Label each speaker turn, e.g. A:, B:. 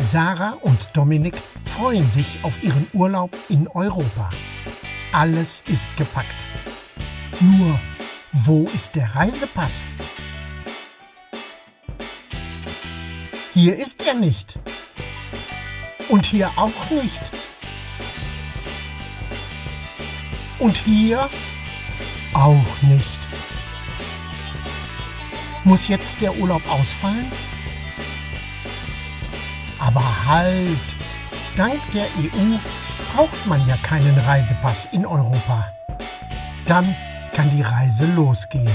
A: Sarah und Dominik freuen sich auf ihren Urlaub in Europa. Alles ist gepackt. Nur, wo ist der Reisepass? Hier ist er nicht. Und hier auch nicht. Und hier auch nicht. Muss jetzt der Urlaub ausfallen? Aber halt! Dank der EU braucht man ja keinen Reisepass in Europa. Dann kann die Reise losgehen.